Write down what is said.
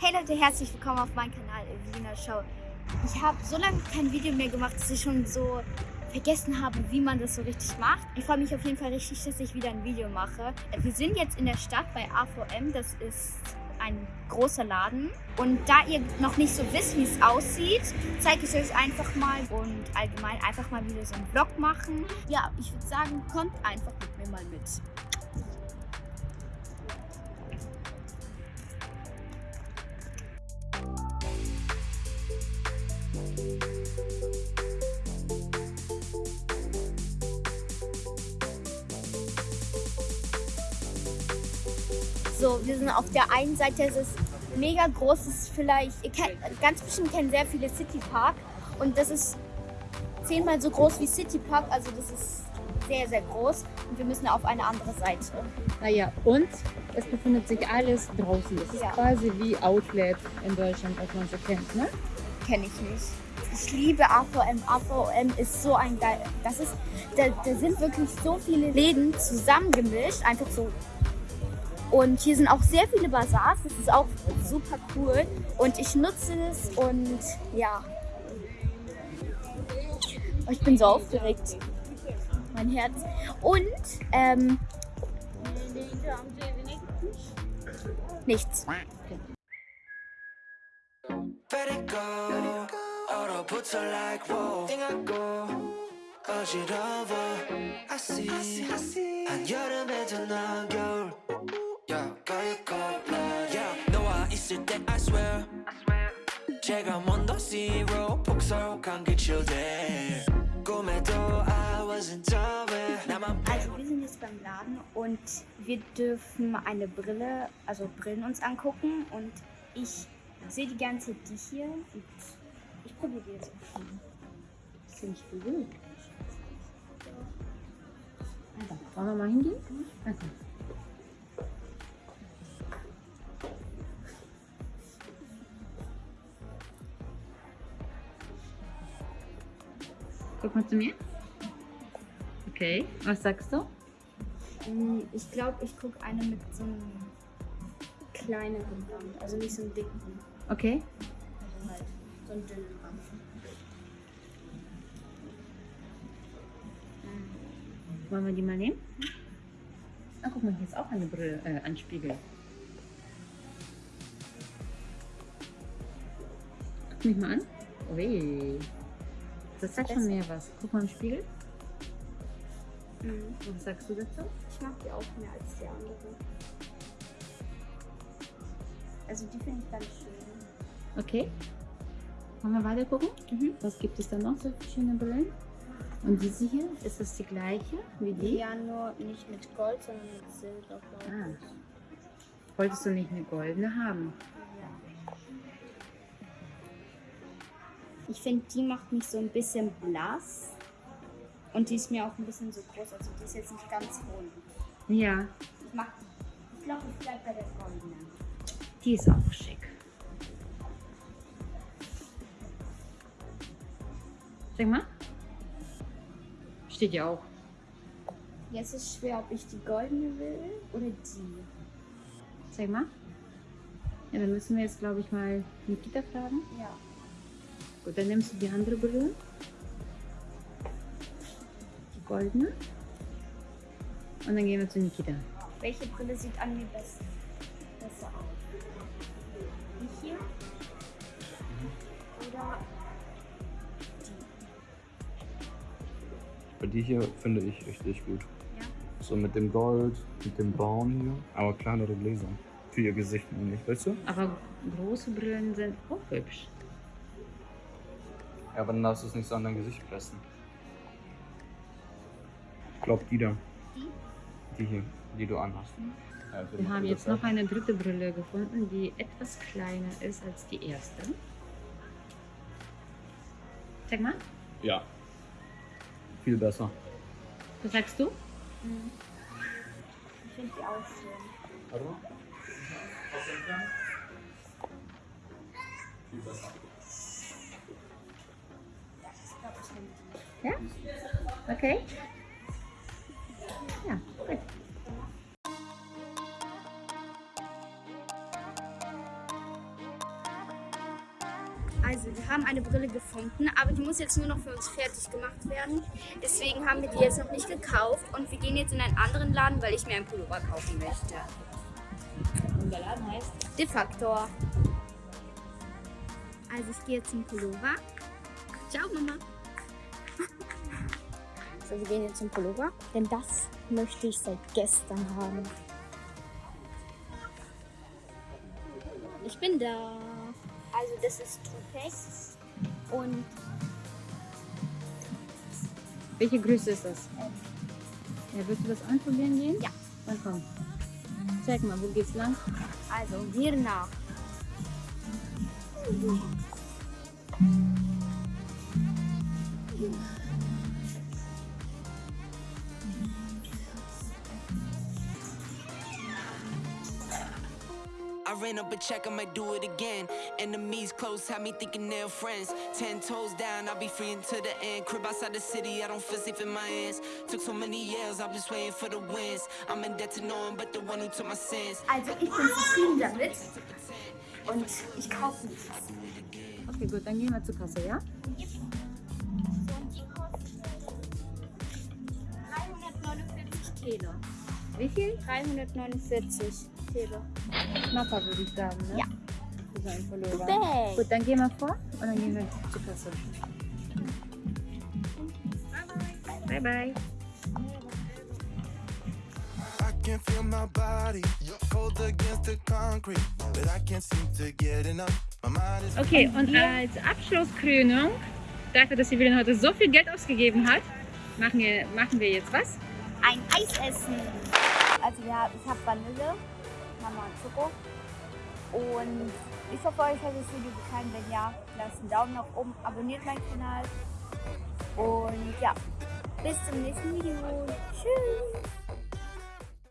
Hey Leute, herzlich willkommen auf meinem Kanal Evelina Show. Ich habe so lange kein Video mehr gemacht, dass ich schon so vergessen habe, wie man das so richtig macht. Ich freue mich auf jeden Fall richtig, dass ich wieder ein Video mache. Wir sind jetzt in der Stadt bei AVM, das ist ein großer Laden. Und da ihr noch nicht so wisst, wie es aussieht, zeige ich euch einfach mal und allgemein einfach mal wieder so einen Vlog machen. Ja, ich würde sagen, kommt einfach mit mir mal mit. So, wir sind auf der einen Seite, es ist mega groß, es ist vielleicht, ihr kennt, ganz bestimmt kennen sehr viele City Park und das ist zehnmal so groß wie City Park, also das ist sehr, sehr groß und wir müssen auf eine andere Seite. Naja, und es befindet sich alles draußen. Das ist Ja. quasi wie Outlet in Deutschland, was man so kennt, ne? Kenne ich nicht. Ich liebe AVM. AVM ist so ein geil. Das ist, da, da sind wirklich so viele Läden zusammengemischt, einfach so. Und hier sind auch sehr viele Bazars. Das ist auch super cool. Und ich nutze es und ja. Oh, Ich bin so aufgeregt. Mein Herz. Und ähm, nichts. Let it go. 얼어붙어 like whoa. 띵하고 어지러워. I see. 한여름에도 넌 겨울. Yeah, 가을고 blood. Yeah, 너와 있을 때 I swear. 제가 먼저 zero 폭설한 기출돼. 꿈에도 I wasn't aware. 나만 Also wir sind jetzt beim Laden und wir dürfen eine Brille, also Brillen uns angucken und ich sehe die ganze Zeit die hier und ich probiere die jetzt auch schon. Das finde ich gut. Also, wollen wir mal hingehen? Also. Guck mal zu mir. Okay, was sagst du? Mm, Ich glaube, ich gucke eine mit so einem kleineren Rand, also nicht so einem dicken, Okay. also halt so einen dünnen Rand. Wollen wir die mal nehmen? Ah, guck mal, hier ist auch eine Brille, äh, ein Spiegel. Guck mich mal an. Ui. Das hat schon mehr was. Guck mal im Spiegel. Mhm. Was sagst du dazu? Ich mag die auch mehr als die andere. Also die finde ich ganz schön. Okay. Wollen wir weiter gucken? Mhm. Was gibt es da noch so für schöne Brillen? Und diese hier, ist das die gleiche wie die? Ja, nur nicht mit Gold, sondern mit Silber. Ah. Wolltest du nicht eine goldene haben? Ich finde, die macht mich so ein bisschen blass. Und die ist mir auch ein bisschen so groß. Also die ist jetzt nicht ganz rund. Ja, Ich mag, ich glaube, ich bleibe bei der goldenen. die ist auch schick. Sag mal. Steht ja auch. Jetzt ist schwer, ob ich die goldene will oder die. Sag mal. Ja, dann müssen wir jetzt, glaube ich, mal Nikita fragen. Ja. Gut, dann nimmst du die andere Brille. Die goldene. Und dann gehen wir zu Nikita. Welche Brille sieht an mir besser, besser aus? Die hier? Oder Bei die hier finde ich richtig gut. Ja. So mit dem Gold, mit dem Braun hier, aber kleinere Gläser. Für ihr Gesicht nicht, weißt du? Aber große Brillen sind auch hübsch. Ja, aber dann darfst du es nicht so an dein Gesicht pressen. Ich glaube die da. Die? Die hier, die du anhast. Ja, für Wir haben jetzt noch eine dritte Brille gefunden, die etwas kleiner ist als die erste. Sag mal, Ja. Viel besser. was sagst du? Mhm. Ich finde die auch schön. Warte mal. Okay. Ja, gut. Also, wir haben eine Brille gefunden, aber die muss jetzt nur noch für uns fertig gemacht werden. Deswegen haben wir die jetzt noch nicht gekauft und wir gehen jetzt in einen anderen Laden, weil ich mir einen Pullover kaufen möchte. Und der Laden heißt? De Factor. Also, ich gehe jetzt zum Pullover. Ciao, Mama. So, wir gehen jetzt zum Pullover, denn das möchte ich seit gestern haben. Ich bin da. Also das ist Tupex und Welche Größe ist das? Ja, willst du das anprobieren gehen? Ja. Dann komm. Zeig mal, wo geht's lang? also hier nach. I ran up a check, I might do it again. Enemies close, have me thinking they're friends. Ten toes down, I'll be free until the end. Crib outside the city, I don't feel safe in my hands. Took so many years, I'm just waiting for the wins. I'm in debt to no one but the one who took my sins. Also ich bin zufrieden damit und ich kaufe es. Okay, gut, dann gehen wir zur Kasse, ja? Und die kostet 349 Wie viel? 349 Kilo. Knapper würde ich sagen, ne? Ja. Für so einen Pullover. Bang. Gut, dann gehen wir vor und dann gehen wir zur Kasse. Bye, bye. I can feel my body cold against the concrete, but I can't seem to get enough. My mind is Okay, und als Abschlusskrönung, dafür, dass wieder heute so viel Geld ausgegeben hat, machen wir, machen wir jetzt was? Ein Eis essen. Also ja, ich habe Vanille, Mama und Schoko. Und ich hoffe, euch hat das Video gefallen. Wenn ja, lasst einen Daumen nach oben, abonniert meinen Kanal. Und ja, bis zum nächsten Video. Tschüss.